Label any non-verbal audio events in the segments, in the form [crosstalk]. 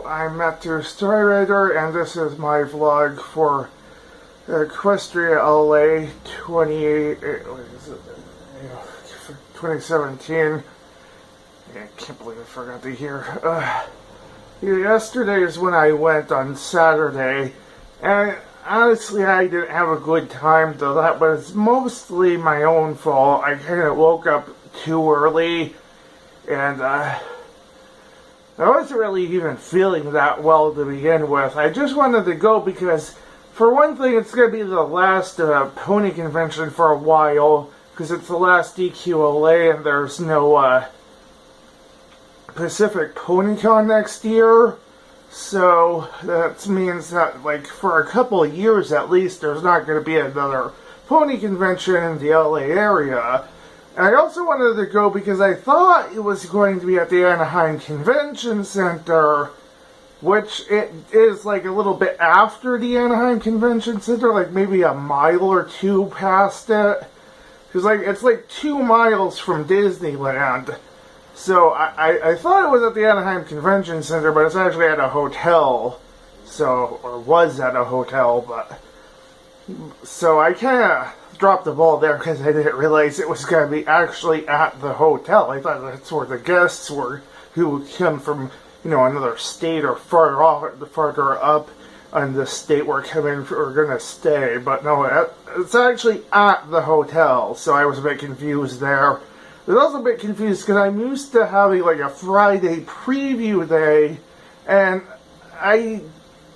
I'm Matthew Storyrider and this is my vlog for Equestria LA 28, 2017. I can't believe I forgot the year. Uh, yesterday is when I went on Saturday and honestly I didn't have a good time though that was mostly my own fault. I kind of woke up too early and uh, I wasn't really even feeling that well to begin with. I just wanted to go because, for one thing, it's going to be the last uh, pony convention for a while, because it's the last EQLA and there's no uh, Pacific PonyCon next year. So that means that, like, for a couple of years at least, there's not going to be another pony convention in the LA area. I also wanted to go because I thought it was going to be at the Anaheim Convention Center, which it is like a little bit after the Anaheim Convention Center, like maybe a mile or two past it. Because like it's like two miles from Disneyland. So I, I, I thought it was at the Anaheim Convention Center, but it's actually at a hotel. So, or was at a hotel, but... So I kind of dropped the ball there because I didn't realize it was going to be actually at the hotel. I thought that's where the guests were who would come from, you know, another state or farther off, the farther up on the state we're coming are going to stay. But no, it's actually at the hotel, so I was a bit confused there. I was also a bit confused because I'm used to having like a Friday preview day, and I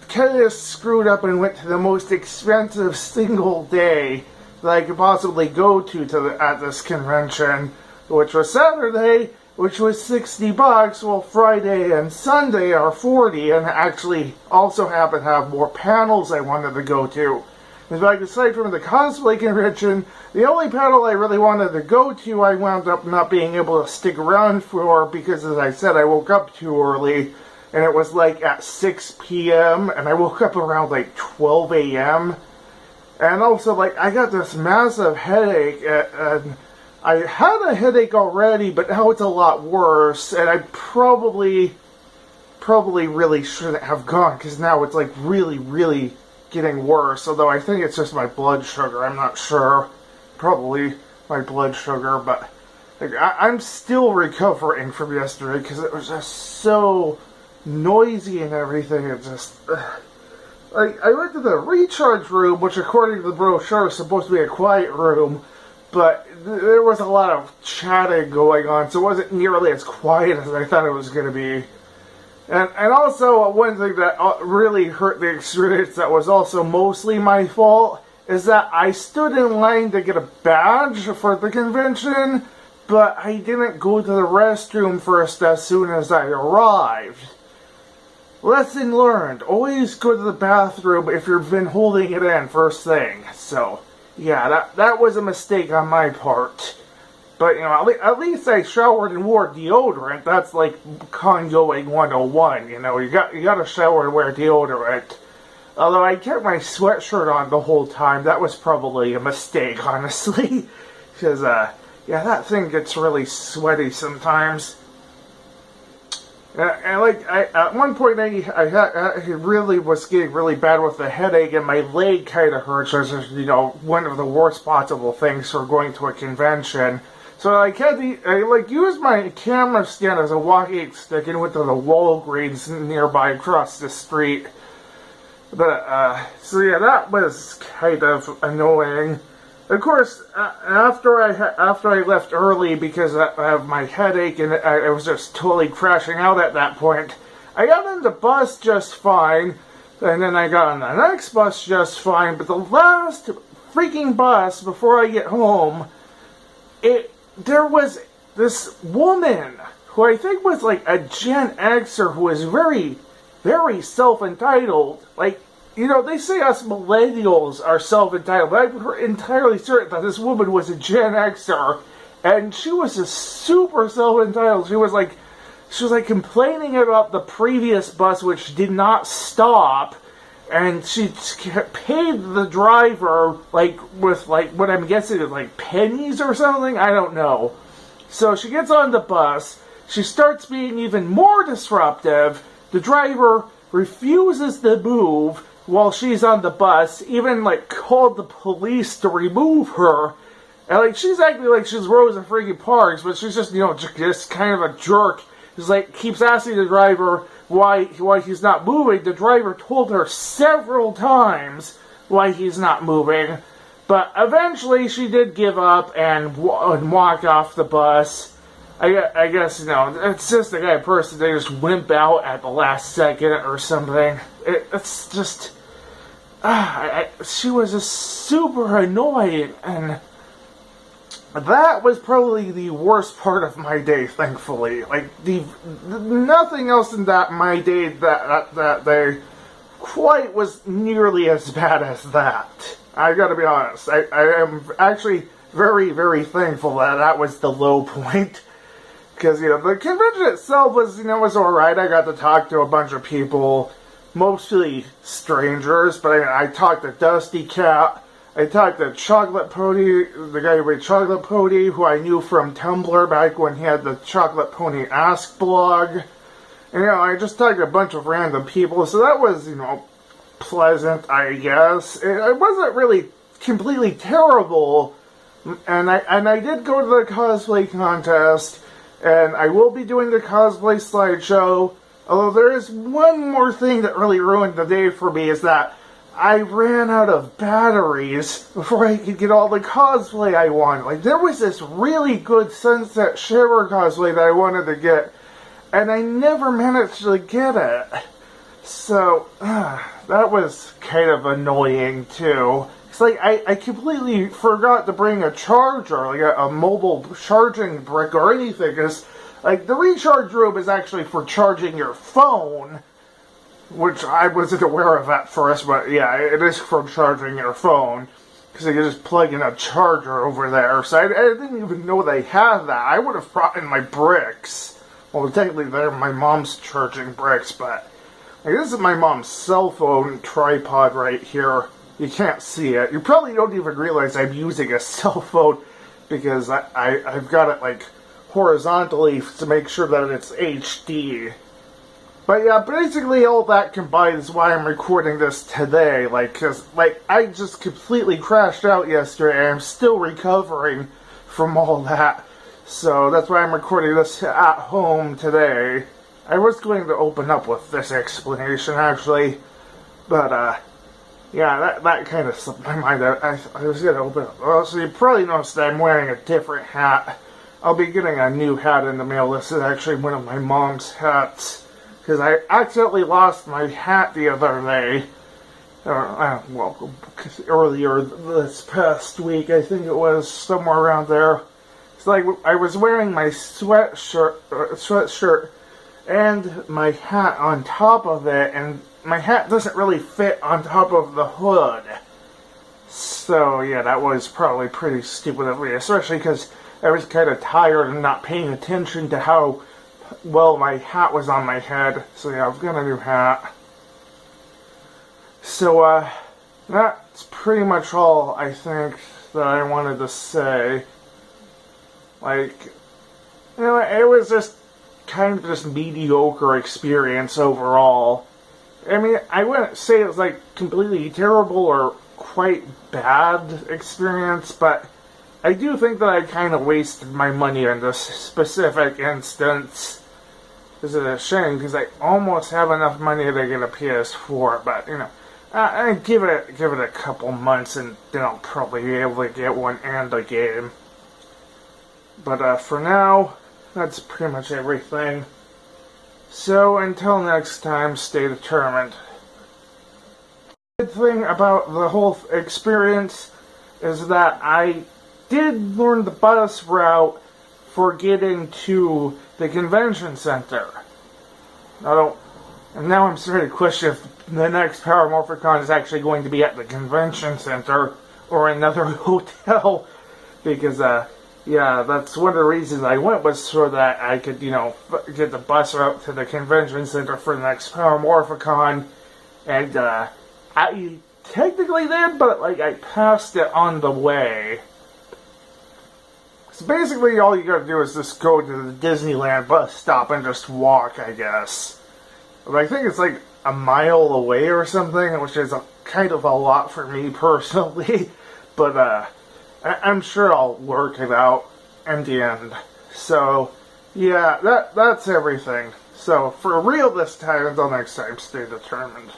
kind of screwed up and went to the most expensive single day that I could possibly go to, to the, at this convention, which was Saturday, which was 60 bucks, while Friday and Sunday are 40, and actually also happen to have more panels I wanted to go to. In fact, aside from the cosplay convention, the only panel I really wanted to go to, I wound up not being able to stick around for because, as I said, I woke up too early, and it was like at 6 p.m., and I woke up around like 12 a.m., and also, like, I got this massive headache, and I had a headache already, but now it's a lot worse, and I probably, probably really shouldn't have gone, because now it's, like, really, really getting worse, although I think it's just my blood sugar, I'm not sure. Probably my blood sugar, but like, I, am still recovering from yesterday, because it was just so noisy and everything, it just... Ugh. I, I went to the recharge room, which according to the brochure is supposed to be a quiet room, but th there was a lot of chatting going on, so it wasn't nearly as quiet as I thought it was going to be. And, and also, uh, one thing that uh, really hurt the experience that was also mostly my fault is that I stood in line to get a badge for the convention, but I didn't go to the restroom first as soon as I arrived. Lesson learned. Always go to the bathroom if you've been holding it in first thing. So, yeah, that, that was a mistake on my part. But, you know, at, le at least I showered and wore deodorant. That's like congoing 101, you know. You got, you got to shower and wear deodorant. Although I kept my sweatshirt on the whole time. That was probably a mistake, [laughs] honestly. Because, uh, yeah, that thing gets really sweaty sometimes. And, like I, at one point, I, I, I really was getting really bad with the headache, and my leg kind of hurts. Which is, you know, one of the worst possible things for going to a convention. So I had to, I like used my camera stand as a walking stick and went to the Walgreens nearby across the street. But uh, so yeah, that was kind of annoying. Of course, uh, after I after I left early because of my headache and I, was just totally crashing out at that point, I got on the bus just fine, and then I got on the next bus just fine. But the last freaking bus before I get home, it there was this woman who I think was like a Gen Xer who was very, very self-entitled. Like you know, they say us millennials are self-entitled, but I'm entirely certain that this woman was a Gen Xer, and she was just super self-entitled. She was like, she was like complaining about the previous bus which did not stop, and she paid the driver like with like what I'm guessing is like pennies or something. I don't know. So she gets on the bus. She starts being even more disruptive the driver refuses to move while she's on the bus, even like called the police to remove her. And like she's acting like she's Rosa freaking Parks, but she's just you know just kind of a jerk. He's like keeps asking the driver why why he's not moving. The driver told her several times why he's not moving, but eventually she did give up and, and walk off the bus. I, I guess you know it's just the guy person they just wimp out at the last second or something. It, it's just Ah, I, I, she was just super annoying and that was probably the worst part of my day, thankfully. Like the, the nothing else in that my day that, that that day quite was nearly as bad as that. I gotta be honest. I, I am actually very, very thankful that that was the low point. Because, you know, the convention itself was, you know, was alright. I got to talk to a bunch of people, mostly strangers, but I, I talked to Dusty Cat, I talked to Chocolate Pony, the guy who made Chocolate Pony, who I knew from Tumblr back when he had the Chocolate Pony Ask blog. And, you know, I just talked to a bunch of random people, so that was, you know, pleasant, I guess. It, it wasn't really completely terrible, and I, and I did go to the cosplay contest, and I will be doing the cosplay slideshow. Although there is one more thing that really ruined the day for me is that I ran out of batteries before I could get all the cosplay I wanted. Like, there was this really good Sunset Shimmer cosplay that I wanted to get, and I never managed to get it. So, uh, that was kind of annoying, too. It's like, I, I completely forgot to bring a charger, like a, a mobile charging brick or anything, because, like, the recharge room is actually for charging your phone, which I wasn't aware of at first, but yeah, it is for charging your phone. Because you just plug in a charger over there. So I, I, didn't even know they had that. I would have brought in my bricks. Well, technically, they're my mom's charging bricks, but like, this is my mom's cell phone tripod right here. You can't see it. You probably don't even realize I'm using a [laughs] cell phone because I, I, I've got it like horizontally to make sure that it's HD. But yeah, basically all that combined is why I'm recording this today. Like, cause, like, I just completely crashed out yesterday. And I'm still recovering from all that. So that's why I'm recording this at home today. I was going to open up with this explanation, actually. But, uh, yeah, that, that kind of slipped my mind. I, I was going to open up. Well, so you probably noticed that I'm wearing a different hat. I'll be getting a new hat in the mail. This is actually one of my mom's hats because I accidentally lost my hat the other day. Uh, well, earlier this past week, I think it was somewhere around there. It's like I was wearing my sweatshirt, uh, sweatshirt, and my hat on top of it, and my hat doesn't really fit on top of the hood. So yeah, that was probably pretty stupid of me, especially because I was kind of tired and not paying attention to how well, my hat was on my head, so yeah, I've got a new hat. So, uh, that's pretty much all I think that I wanted to say. Like, you know, it was just kind of just mediocre experience overall. I mean, I wouldn't say it was like completely terrible or quite bad experience, but I do think that I kind of wasted my money in this specific instance. This is a shame because I almost have enough money to get a PS4, but you know, I, I give it give it a couple months and then I'll probably be able to get one and a game. But uh, for now, that's pretty much everything. So until next time, stay determined. Good thing about the whole experience is that I did learn the bus route for getting to the convention center. I don't. And now I'm starting to question if the next Power is actually going to be at the convention center or another [laughs] hotel. Because, uh, yeah, that's one of the reasons I went was so that I could, you know, get the bus route to the convention center for the next Power And, uh, I technically did, but, like, I passed it on the way. So basically, all you gotta do is just go to the Disneyland bus stop and just walk, I guess. But I think it's like a mile away or something, which is a, kind of a lot for me [laughs] personally. But uh, I, I'm sure I'll work it out in the end. So yeah, that that's everything. So for real this time, until next time, stay determined.